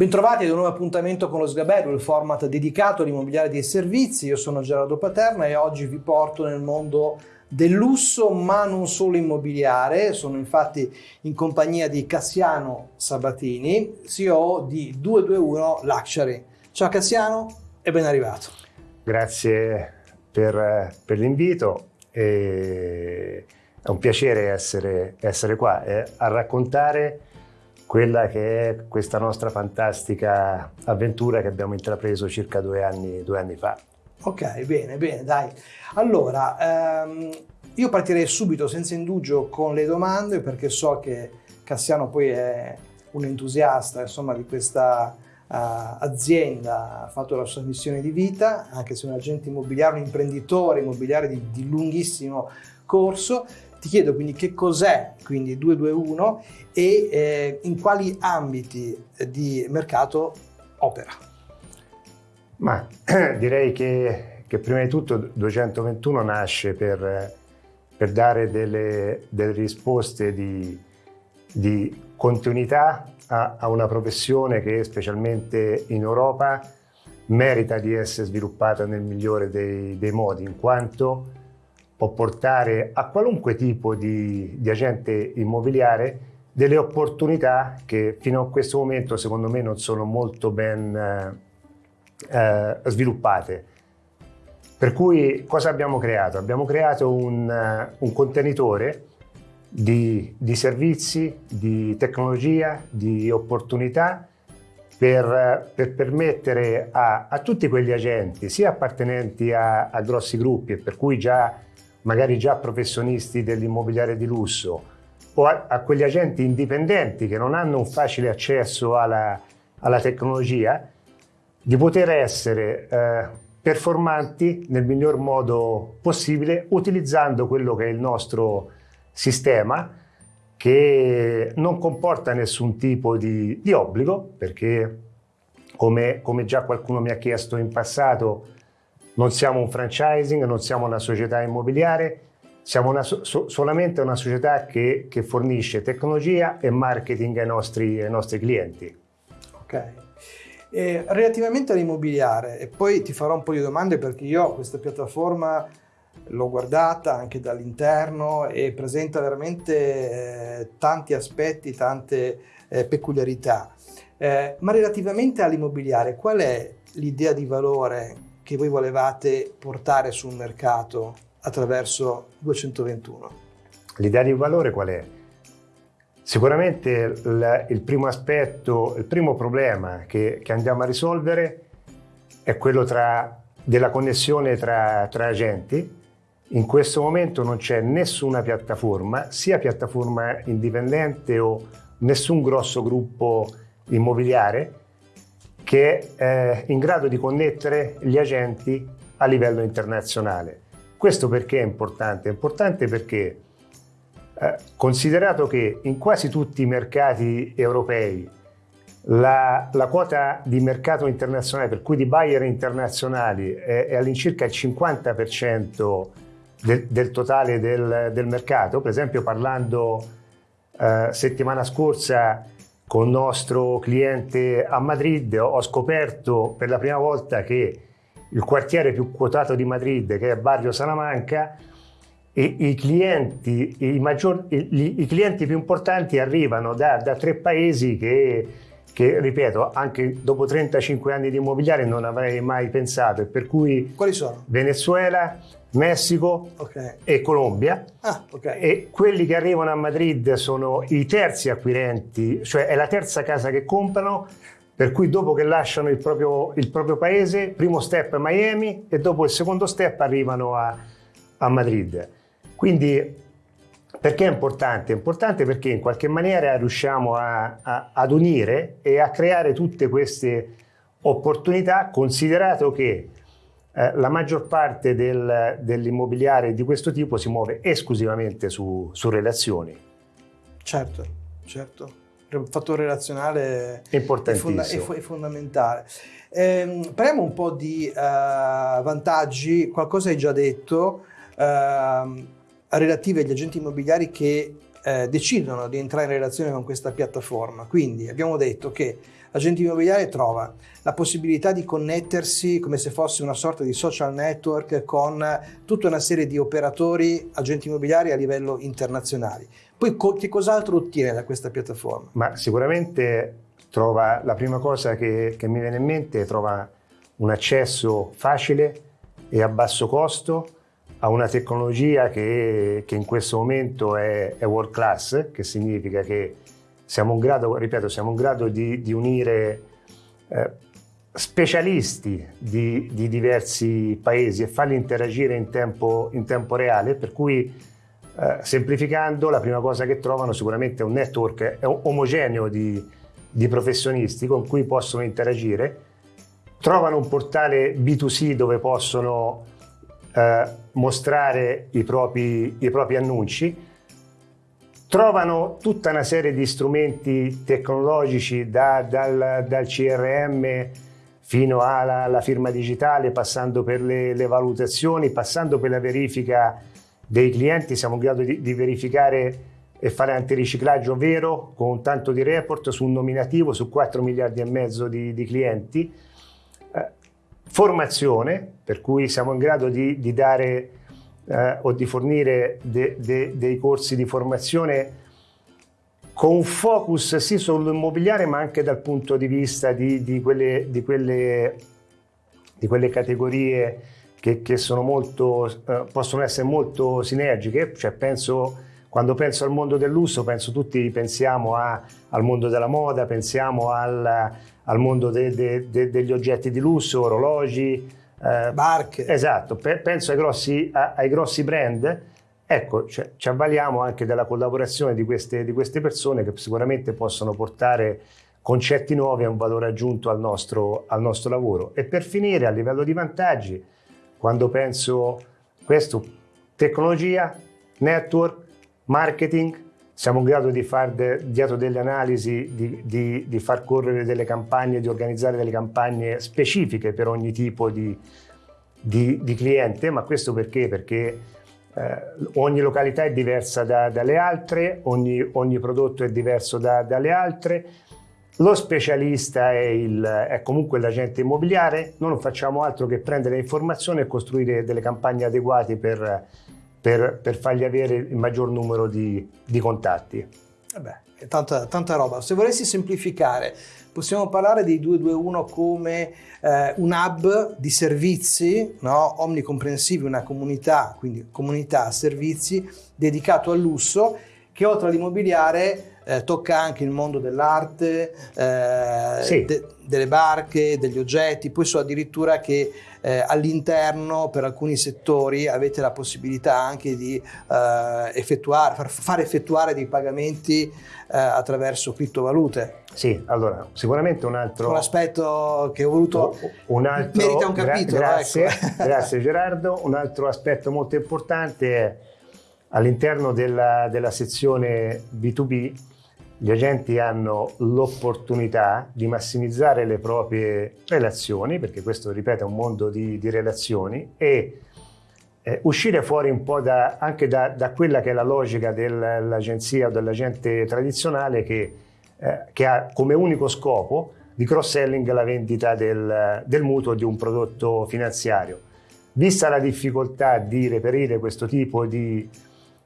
Bentrovati ad un nuovo appuntamento con lo Sgabello, il format dedicato all'immobiliare dei servizi. Io sono Gerardo Paterna e oggi vi porto nel mondo del lusso, ma non solo immobiliare. Sono infatti in compagnia di Cassiano Sabatini, CEO di 221 Luxury. Ciao Cassiano e ben arrivato. Grazie per, per l'invito. È un piacere essere, essere qua e a raccontare quella che è questa nostra fantastica avventura che abbiamo intrapreso circa due anni, due anni fa. Ok, bene, bene, dai. Allora, ehm, io partirei subito senza indugio con le domande perché so che Cassiano poi è un entusiasta insomma, di questa uh, azienda, ha fatto la sua missione di vita, anche se è un agente immobiliare, un imprenditore immobiliare di, di lunghissimo corso ti chiedo quindi che cos'è quindi 221 e eh, in quali ambiti di mercato opera. Ma direi che, che, prima di tutto 221 nasce per, per dare delle, delle, risposte di, di continuità a, a, una professione che specialmente in Europa merita di essere sviluppata nel migliore dei, dei modi, in quanto può portare a qualunque tipo di, di agente immobiliare delle opportunità che fino a questo momento secondo me non sono molto ben eh, eh, sviluppate. Per cui cosa abbiamo creato? Abbiamo creato un, uh, un contenitore di, di, servizi, di tecnologia, di opportunità per, per permettere a, a, tutti quegli agenti, sia appartenenti a, a grossi gruppi e per cui già magari già professionisti dell'immobiliare di lusso o a, a, quegli agenti indipendenti che non hanno un facile accesso alla, alla tecnologia, di poter essere eh, performanti nel miglior modo possibile utilizzando quello che è il nostro sistema che non comporta nessun tipo di, di obbligo perché come, come già qualcuno mi ha chiesto in passato non siamo un franchising, non siamo una società immobiliare, siamo una, so, solamente una società che, che, fornisce tecnologia e marketing ai nostri, ai nostri clienti. Ok. E relativamente all'immobiliare, e poi ti farò un po' di domande perché io questa piattaforma l'ho guardata anche dall'interno e presenta veramente eh, tanti aspetti, tante eh, peculiarità. Eh, ma relativamente all'immobiliare, qual è l'idea di valore che voi volevate portare sul mercato attraverso 221? L'idea di valore qual è? Sicuramente il, il primo aspetto, il primo problema che, che andiamo a risolvere è quello tra, della connessione tra, tra agenti. In questo momento non c'è nessuna piattaforma, sia piattaforma indipendente o nessun grosso gruppo immobiliare che è in grado di connettere gli agenti a livello internazionale. Questo perché è importante? È importante perché eh, considerato che in quasi tutti i mercati europei la, la, quota di mercato internazionale, per cui di buyer internazionali, è, è all'incirca il 50% del, del, totale del, del, mercato. Per esempio parlando eh, settimana scorsa con il nostro cliente a Madrid ho scoperto per la prima volta che il quartiere più quotato di Madrid, che è Barrio Salamanca, e i clienti, i, maggior, i, i clienti più importanti arrivano da, da tre paesi che, che, ripeto, anche dopo 35 anni di immobiliare non avrei mai pensato. E per cui Quali sono? Venezuela, Messico okay. e Colombia. Ah, okay. E quelli che arrivano a Madrid sono i terzi acquirenti, cioè è la terza casa che comprano, per cui dopo che lasciano il proprio, il proprio paese, primo step è Miami e dopo il secondo step arrivano a, a Madrid. Quindi perché è importante? È importante perché in qualche maniera riusciamo a, a, ad unire e a creare tutte queste opportunità, considerato che eh, la maggior parte del, dell'immobiliare di questo tipo si muove esclusivamente su, su relazioni. Certo, certo. Il fattore relazionale è, fonda è, è fondamentale. Eh, parliamo un po' di uh, vantaggi, qualcosa hai già detto, uh, relative agli agenti immobiliari che uh, decidono di entrare in relazione con questa piattaforma. Quindi abbiamo detto che l'agente immobiliare trova la possibilità di connettersi come se fosse una sorta di social network con tutta una serie di operatori, agenti immobiliari a livello internazionale. Poi co- che cos'altro ottiene da questa piattaforma? Ma sicuramente trova, la prima cosa che, che mi viene in mente, trova un accesso facile e a basso costo a una tecnologia che, che in questo momento è, è, world class, che significa che siamo in grado, ripeto, siamo in grado di, di unire eh, specialisti di, di, diversi paesi e farli interagire in tempo, in tempo reale, per cui eh, semplificando la prima cosa che trovano sicuramente è un network omogeneo di, di professionisti con cui possono interagire, trovano un portale B2C dove possono eh, mostrare i propri, i propri annunci, trovano tutta una serie di strumenti tecnologici da, dal, dal, CRM fino alla, alla, firma digitale, passando per le, le, valutazioni, passando per la verifica dei clienti, siamo in grado di, di verificare e fare antiriciclaggio vero? Con tanto di report su un nominativo su 4 miliardi e mezzo di, di clienti formazione, per cui siamo in grado di, di dare eh, o di fornire de, de, dei corsi di formazione con un focus sì sull'immobiliare ma anche dal punto di vista di, di quelle, quelle, quelle, categorie che, che molto, eh, possono essere molto sinergiche, cioè penso, quando penso al mondo del lusso penso tutti pensiamo a, al mondo della moda, pensiamo al, al mondo de, de, de, degli oggetti di lusso, orologi, eh, barche. Esatto, penso ai grossi, ai grossi brand. Ecco, cioè, ci avvaliamo anche della collaborazione di queste, di queste persone che sicuramente possono portare concetti nuovi e un valore aggiunto al nostro, al nostro lavoro. E per finire, a livello di vantaggi, quando penso questo, tecnologia, network, marketing, siamo in grado di fare de, dietro delle analisi, di, di, di, far correre delle campagne, di organizzare delle campagne specifiche per ogni tipo di, di cliente, ma questo perché? Perché eh, ogni località è diversa da, dalle altre, ogni, ogni, prodotto è diverso da, dalle altre, lo specialista è, il, è, comunque l'agente immobiliare, noi non facciamo altro che prendere informazioni e costruire delle campagne adeguate per per, per fargli avere il maggior numero di, di contatti. Vabbè, tanta, tanta roba. Se volessi semplificare, possiamo parlare di 221 come eh, un hub di servizi no? omnicomprensivi, una comunità, quindi comunità servizi dedicato al lusso che oltre all'immobiliare eh, tocca anche il mondo dell'arte, eh, sì. de, delle barche, degli oggetti, poi so addirittura che eh, all'interno per alcuni settori avete la possibilità anche di eh, effettuare, far, far, effettuare dei pagamenti eh, attraverso criptovalute. Sì, allora sicuramente un altro... Un aspetto che ho voluto... Un altro, merita un capitolo. Gra- grazie, ecco. grazie Gerardo. Un altro aspetto molto importante è all'interno della, della sezione B2B gli agenti hanno l'opportunità di massimizzare le proprie relazioni, perché questo, ripeto, è un mondo di, di relazioni, e eh, uscire fuori un po' da, anche da, da, quella che è la logica dell'agenzia o dell'agente tradizionale che, eh, che, ha come unico scopo di cross-selling la vendita del, del mutuo di un prodotto finanziario. Vista la difficoltà di reperire questo tipo di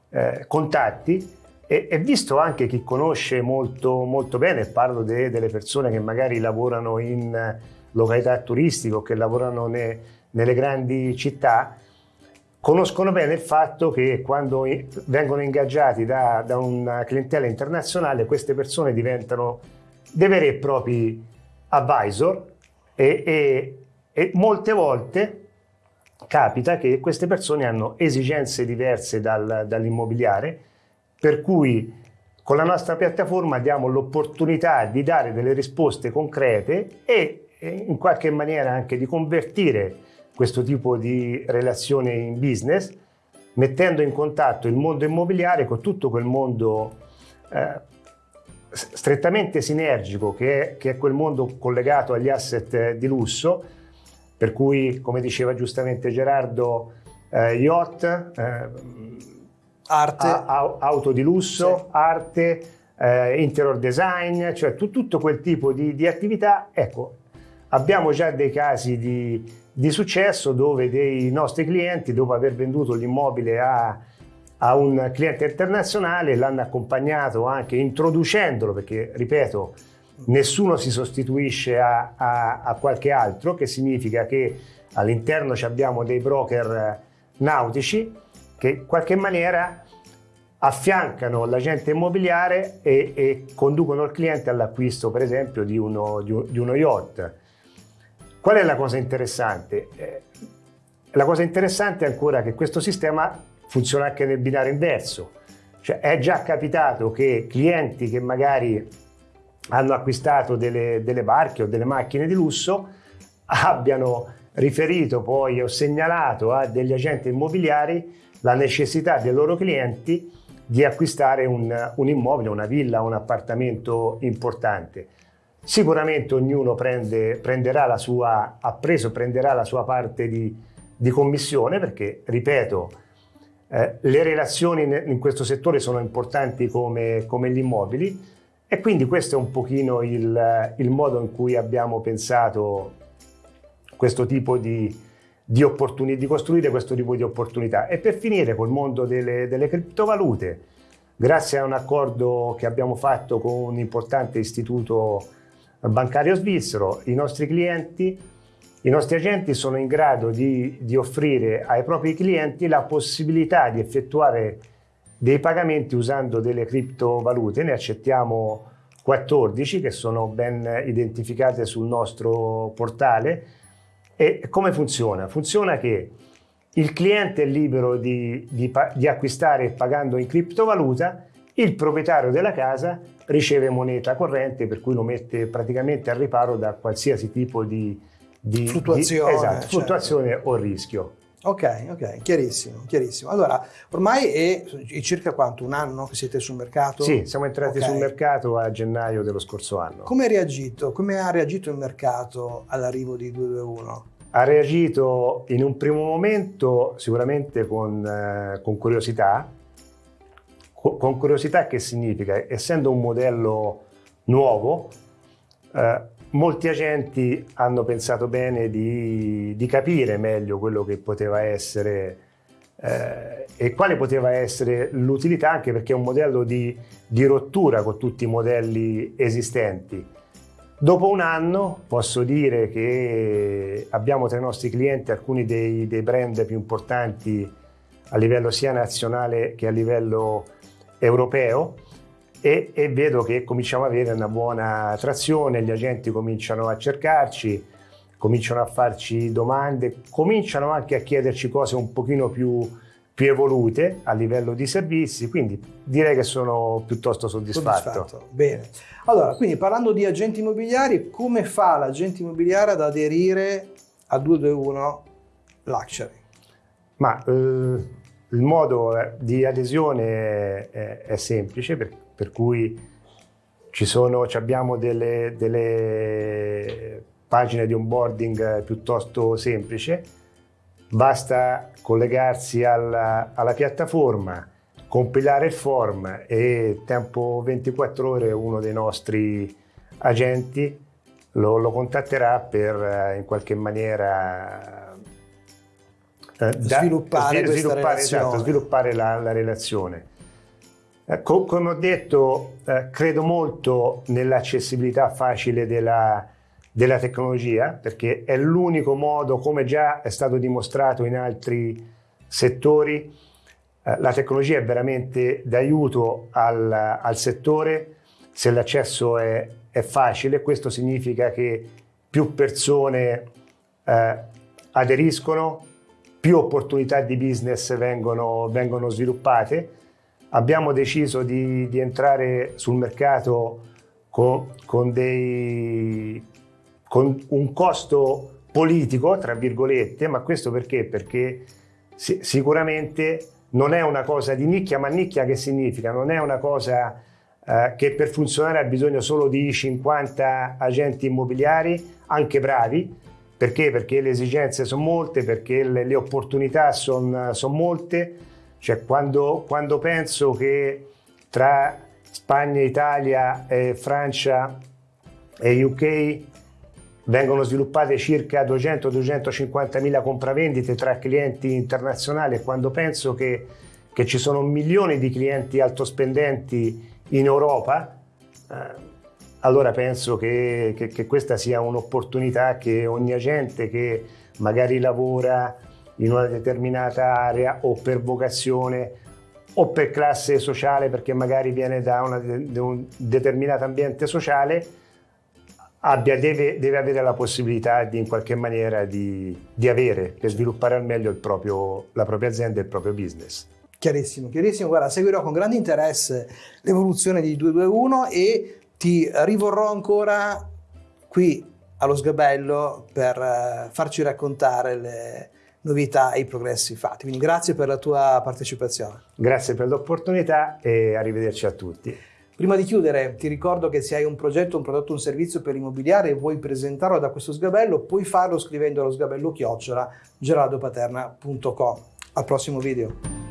eh, contatti, e, e, visto anche chi conosce molto, molto bene, parlo de, delle persone che magari lavorano in località turistiche o che lavorano ne, nelle grandi città, conoscono bene il fatto che quando vengono ingaggiati da, da una clientela internazionale queste persone diventano dei veri e propri advisor e, e, e molte volte capita che queste persone hanno esigenze diverse dal, dall'immobiliare per cui con la nostra piattaforma diamo l'opportunità di dare delle risposte concrete e in qualche maniera anche di convertire questo tipo di relazione in business, mettendo in contatto il mondo immobiliare con tutto quel mondo eh, strettamente sinergico che è, che è, quel mondo collegato agli asset di lusso, per cui, come diceva giustamente Gerardo, eh, yacht, eh, Arte. A, auto di lusso, sì. arte, eh, interior design, cioè tu, tutto quel tipo di, di, attività. Ecco, abbiamo già dei casi di, di, successo dove dei nostri clienti, dopo aver venduto l'immobile a, a un cliente internazionale, l'hanno accompagnato anche introducendolo, perché ripeto, nessuno si sostituisce a, a, a qualche altro, che significa che all'interno abbiamo dei broker nautici che in qualche maniera affiancano l'agente immobiliare e, e, conducono il cliente all'acquisto per esempio di uno, di, di uno, yacht. Qual è la cosa interessante? Eh, la cosa interessante è ancora che questo sistema funziona anche nel binario inverso, cioè è già capitato che clienti che magari hanno acquistato delle, delle barche o delle macchine di lusso abbiano riferito poi o segnalato a degli agenti immobiliari la necessità dei loro clienti di acquistare un, un immobile, una villa, un appartamento importante. Sicuramente ognuno prende, prenderà la sua, ha preso, prenderà la sua parte di, di commissione perché, ripeto, eh, le relazioni in questo settore sono importanti come, come, gli immobili e quindi questo è un pochino il, il modo in cui abbiamo pensato questo tipo di, di, di, costruire questo tipo di opportunità. E per finire col mondo delle, delle criptovalute, grazie a un accordo che abbiamo fatto con un importante istituto bancario svizzero, i nostri clienti, i nostri agenti sono in grado di, di offrire ai propri clienti la possibilità di effettuare dei pagamenti usando delle criptovalute. Ne accettiamo 14 che sono ben identificate sul nostro portale e come funziona? Funziona che il cliente è libero di, di, di acquistare pagando in criptovaluta, il proprietario della casa riceve moneta corrente per cui lo mette praticamente al riparo da qualsiasi tipo di, di fluttuazione, di, esatto, certo. fluttuazione o rischio. Ok, ok, chiarissimo, chiarissimo. Allora, ormai è, è, circa quanto? Un anno che siete sul mercato? Sì, siamo entrati okay. sul mercato a gennaio dello scorso anno. Come, reagito, come ha reagito il mercato all'arrivo di 221? Ha reagito in un primo momento sicuramente con, eh, con curiosità. Co con curiosità che significa? Essendo un modello nuovo, eh, molti agenti hanno pensato bene di, di, capire meglio quello che poteva essere eh, e quale poteva essere l'utilità anche perché è un modello di, di, rottura con tutti i modelli esistenti. Dopo un anno posso dire che abbiamo tra i nostri clienti alcuni dei, dei brand più importanti a livello sia nazionale che a livello europeo e, e, vedo che cominciamo ad avere una buona trazione, gli agenti cominciano a cercarci, cominciano a farci domande, cominciano anche a chiederci cose un pochino più, più evolute a livello di servizi, quindi direi che sono piuttosto soddisfatto. soddisfatto. Bene, allora quindi parlando di agenti immobiliari, come fa l'agente immobiliare ad aderire a 221 Luxury? Ma eh, il modo eh, di adesione è, è semplice perché per cui ci sono, abbiamo delle, delle pagine di onboarding piuttosto semplice, basta collegarsi alla, alla, piattaforma, compilare il form e tempo 24 ore uno dei nostri agenti lo, lo contatterà per eh, in qualche maniera eh, sviluppare, da, sviluppare, esatto, sviluppare la, la relazione. Eh, come ho detto, eh, credo molto nell'accessibilità facile della, della, tecnologia perché è l'unico modo, come già è stato dimostrato in altri settori, eh, la tecnologia è veramente d'aiuto al, al, settore se l'accesso è, è, facile. Questo significa che più persone eh, aderiscono, più opportunità di business vengono, vengono sviluppate abbiamo deciso di, di entrare sul mercato con, con, dei, con, un costo politico, tra virgolette, ma questo perché? Perché si, sicuramente non è una cosa di nicchia, ma nicchia che significa? Non è una cosa eh, che per funzionare ha bisogno solo di 50 agenti immobiliari, anche bravi, perché? Perché le esigenze sono molte, perché le, le opportunità sono son molte, cioè quando, quando penso che tra Spagna, Italia, eh, Francia e UK vengono sviluppate circa 200-250 mila compravendite tra clienti internazionali quando penso che, che, ci sono milioni di clienti altospendenti in Europa, eh, allora penso che, che, che questa sia un'opportunità che ogni agente che magari lavora in una determinata area o per vocazione o per classe sociale perché magari viene da, una, da un determinato ambiente sociale abbia, deve, deve, avere la possibilità di in qualche maniera di, di avere per sviluppare al meglio proprio, la propria azienda e il proprio business. Chiarissimo, chiarissimo. Guarda, seguirò con grande interesse l'evoluzione di 221 e ti rivorrò ancora qui allo Sgabello per eh, farci raccontare le novità e i progressi fatti. Quindi grazie per la tua partecipazione. Grazie per l'opportunità e arrivederci a tutti. Prima di chiudere ti ricordo che se hai un progetto, un prodotto, un servizio per l'immobiliare e vuoi presentarlo da questo sgabello, puoi farlo scrivendo allo sgabello chiocciola gerardopaterna.com. Al prossimo video.